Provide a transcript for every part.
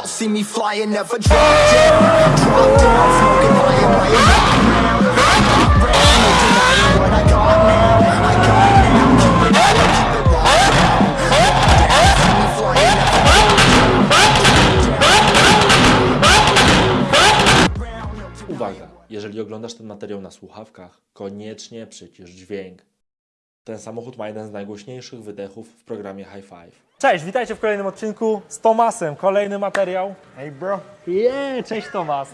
Y'all see me flying, never drop down. Drop down, smoking Uwaga, jeżeli oglądasz ten materiał na słuchawkach, koniecznie przycisz dźwięk. Ten samochód ma jeden z najgłośniejszych wydechów w programie High Five. Cześć, witajcie w kolejnym odcinku z Tomasem. Kolejny materiał. Hey bro, Yeah, cześć Tomas.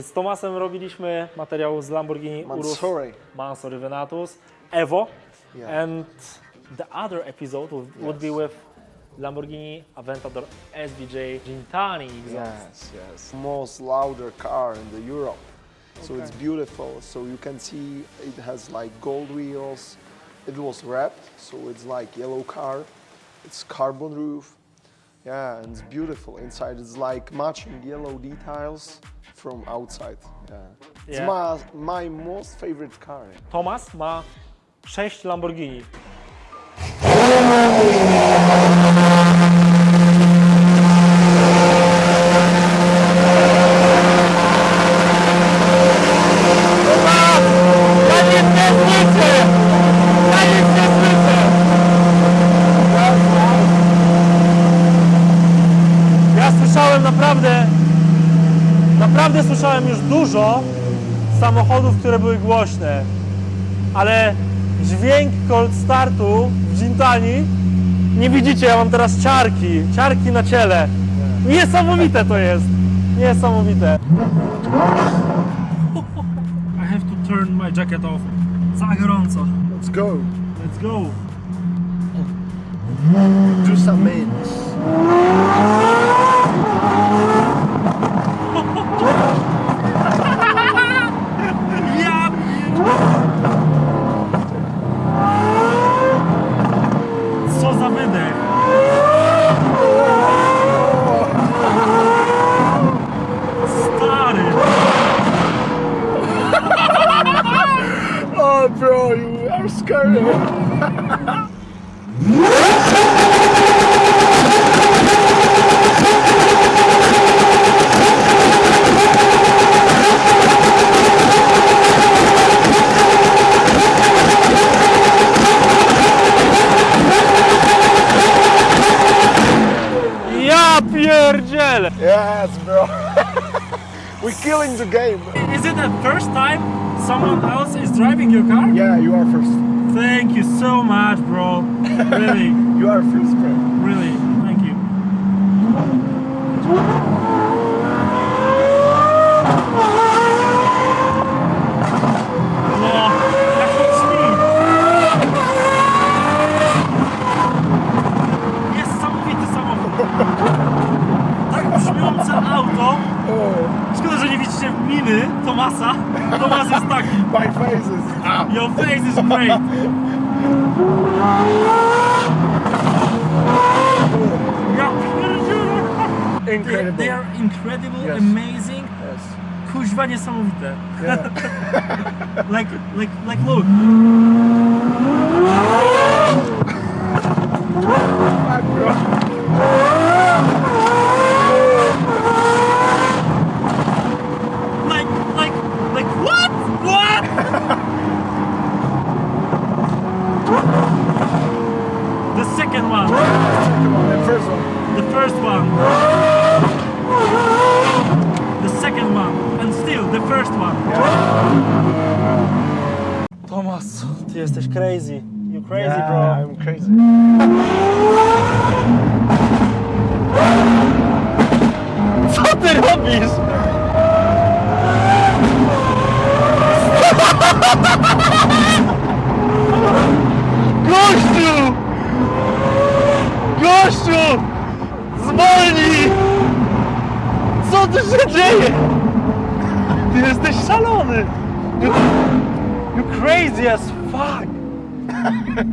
Z Tomasem robiliśmy materiał z Lamborghini Urus Mansory. Mansory Venatus Evo. Yeah. And the other episode would, would be with Lamborghini Aventador SVJ Gintani exhaust. Yes, yes. Most louder car in the Europe. So it's beautiful. So you can see it has like gold wheels. It was wrapped, so it's like yellow car. It's carbon roof. Yeah, and it's beautiful. Inside it's like matching yellow details from outside. Yeah. It's Yeah. my, my most favorite car. Thomas ma 6 Lamborghini. Naprawdę słyszałem już dużo samochodów, które były głośne, ale dźwięk cold startu w Gintani, nie widzicie, ja mam teraz ciarki, ciarki na ciele. Niesamowite to jest, niesamowite. I have to turn my jacket off. Za gorąco. Let's go. Let's go. Do some mints. Ja pierdzielę. Yes, bro. We're killing the game. Is it the first time someone else is driving your car? Yeah, you are first. Thank you so much, bro. Really, You are a first, bro. really. Thank you. Yes. amazing, Yes. kuźwa niesamowite. Yeah. Like, like, like look. Fuck, bro. Like, like, like what? What? the second one. Come on, the first one. The first one. The second one. And still the first one. Thomas, ty jesteś crazy. You crazy, Yeah, bro. I'm crazy. Co ty robisz? Gościu! Gościu! Zwolnij! Co tu się dzieje? Ty jesteś szalony! You, you crazy as!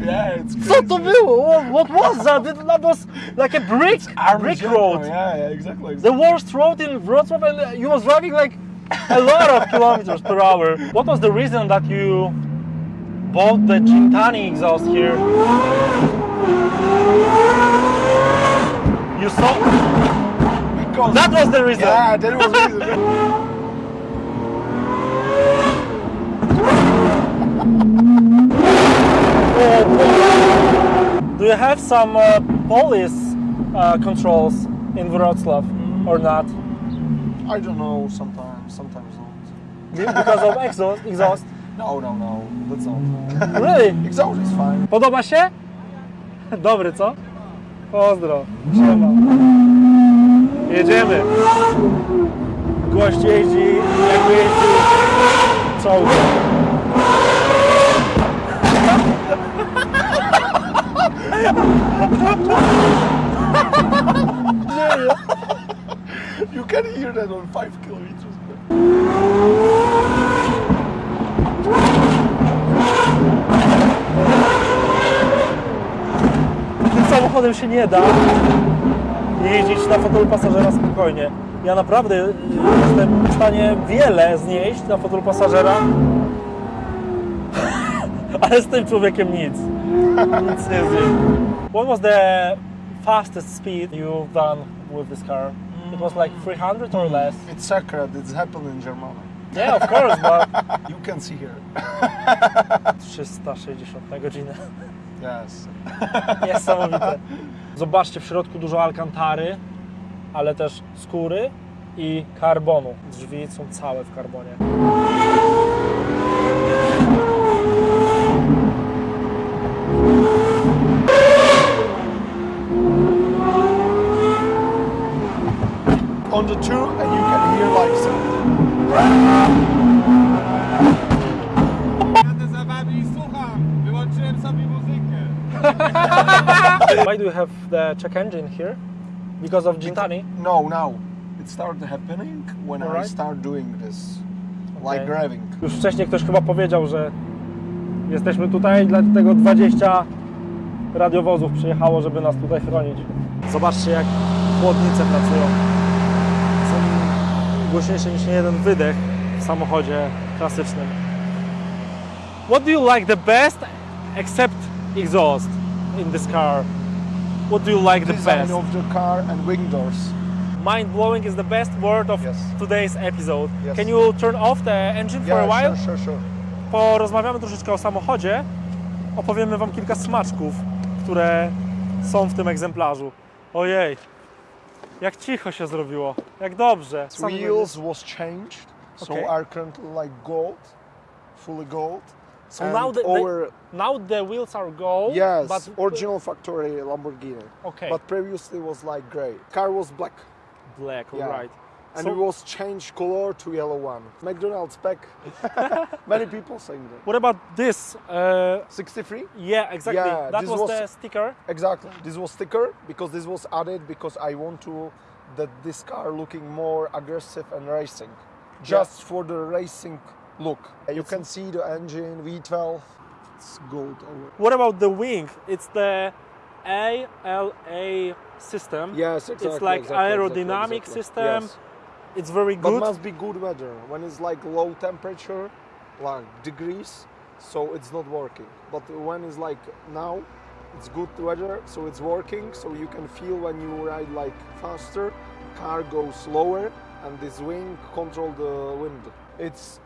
Yeah, it's crazy. Co to było? What, what was that? That was like a brick, brick road. Yeah, yeah, exactly. the worst road in Wrocław and you was driving like a lot of kilometers per hour. What was the reason that you bought the Gintani exhaust here? You saw because That was the reason. yeah, that was reason. you have some uh, police uh, controls in Wrocław or not? I don't know. Sometimes, sometimes not. Because of exhaust? exhaust? No, no, no. That's not. Really? Exhaust is fine. Podoba się? Dobry, co? Pozdro. Siema. Jedziemy. Gość jeździ, jakby jeździł czołgiem. You can hear that on five kilometers. Tym samochodem się nie da jeździć na fotelu pasażera spokojnie. Ja naprawdę y, jestem w stanie wiele znieść na fotelu pasażera, ale z tym człowiekiem nic. Nic nie zjeść. What was the fastest speed you've done with this car? It was like 300 or less? It's secret. It's happened in Germany. Yeah, of course, but You can see here. 360 na godzinę. Yes. Niesamowite. Zobaczcie, w środku dużo alkantary, ale też skóry i karbonu. Drzwi są całe w karbonie. On the two, and you can hear like i. Why do you have the check engine here? Because of Gintani? No, now it started happening when I Alright. start doing this, Okay. like grabbing. Już wcześniej ktoś chyba powiedział, że jesteśmy tutaj, dlatego 20 radiowozów przyjechało, żeby nas tutaj chronić. Zobaczcie, jak chłodnice pracują. Głośniejsze niż jeden wydech w samochodzie klasycznym. What do you like the best except exhaust in this car? What do you like the Design best? of the car and wing doors. Mind blowing is the best word of Yes. today's episode. Yes. Can you turn off the engine for a while? sure, sure, sure. porozmawiamy troszeczkę o samochodzie, opowiemy Wam kilka smaczków, które są w tym egzemplarzu. Ojej, jak cicho się zrobiło, jak dobrze. Sam Wheels was changed, so Okay. are currently like gold, fully gold. So and now the, over now the wheels are gold, yes, but original factory Lamborghini. okay, But previously was like gray. Car was black, black, yeah. alright. And So- it was changed color to yellow one. McDonald's back. Many people saying that. What about this? Uh, 63. yeah, exactly. Yeah, that this was, was- the sticker. Exactly. This was sticker because this was added because I want to that this car looking more aggressive and racing, just for the racing look. You can see the engine V12. It's gold over. What about the wing? It's the ALA system. Yes, exactly. It's like exactly, aerodynamic exactly, exactly. system. Yes. It's very But good. must be good weather. When it's like low temperature, like degrees, so it's not working. But when it's like now, it's good weather, so it's working. So you can feel when you ride like faster, car goes slower, and this wing control the wind. It's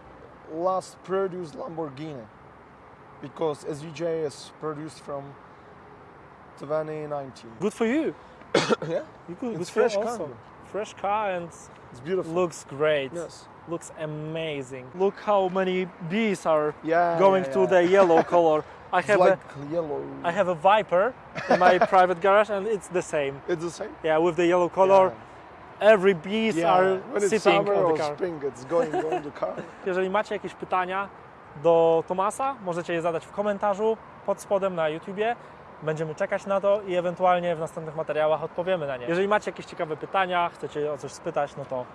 last produced Lamborghini because SVJ is produced from 2019. Good for you. yeah, You could, It's good for you fresh car. Fresh car and it's beautiful. looks great. yes. Looks amazing. Look how many bees are Yeah. going yeah, to the yellow color. I have like a yellow. I have a Viper in my private garage and it's the same. It's the same. Yeah, with the yellow color. Every bees Yeah. are when it's sitting summer on the car. spring, it's going on the car. Jeżeli macie jakieś pytania do Tomasa, możecie je zadać w komentarzu pod spodem na YouTubie. Będziemy czekać na to i ewentualnie w następnych materiałach odpowiemy na nie. Jeżeli macie jakieś ciekawe pytania, chcecie o coś spytać, no to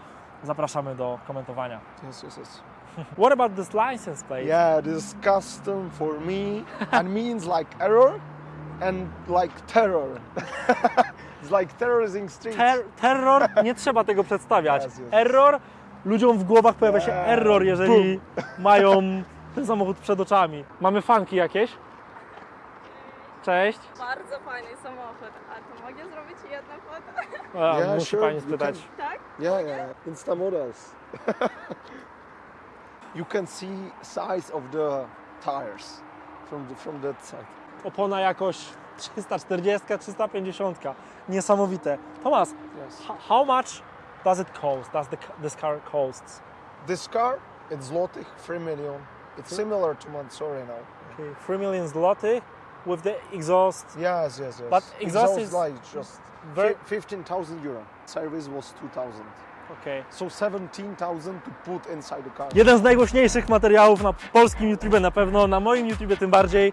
zapraszamy do komentowania. Yes, yes, yes. What about this license plate? Yeah, this is custom for me and means like error and like terror. it's like terrorizing streets. Ter terror, nie trzeba tego przedstawiać. Yes, yes. Error, ludziom w głowach pojawia się Yeah. error, jeżeli mają ten samochód przed oczami. Mamy fanki jakieś? Cześć. Bardzo fajny samochód. A to mogę zrobić jedno foto? A, Yeah, musi sure, pani you spytać. Tak? Yeah, yeah, Insta models. you can see size of the tires from the, from that side. Opona jakoś 340, 350. Niesamowite. Tomas, Yes. how much does it cost? Does the, this car costs? This car, it's Zlotych, 3 million. It's similar to Mansory now. Okay, 3 million zloty with the exhaust. Yes, yes, yes. But exhaust is like just very- fi- 15,000 euro. Service was 2,000. Okay. So 17,000 to put inside the car. Jeden z najgłośniejszych materiałów na polskim YouTube na pewno, na moim YouTube tym bardziej.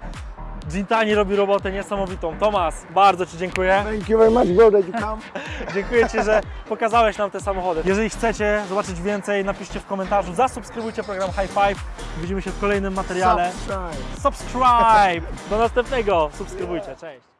Gintani robi robotę niesamowitą. Tomas, bardzo Ci dziękuję. Thank you very much, bro, that you come. Dziękuję Ci, że pokazałeś nam te samochody. Jeżeli chcecie zobaczyć więcej, napiszcie w komentarzu. Zasubskrybujcie program High Five. Widzimy się w kolejnym materiale. Subscribe. Subscribe! Do następnego. Subskrybujcie. Cześć.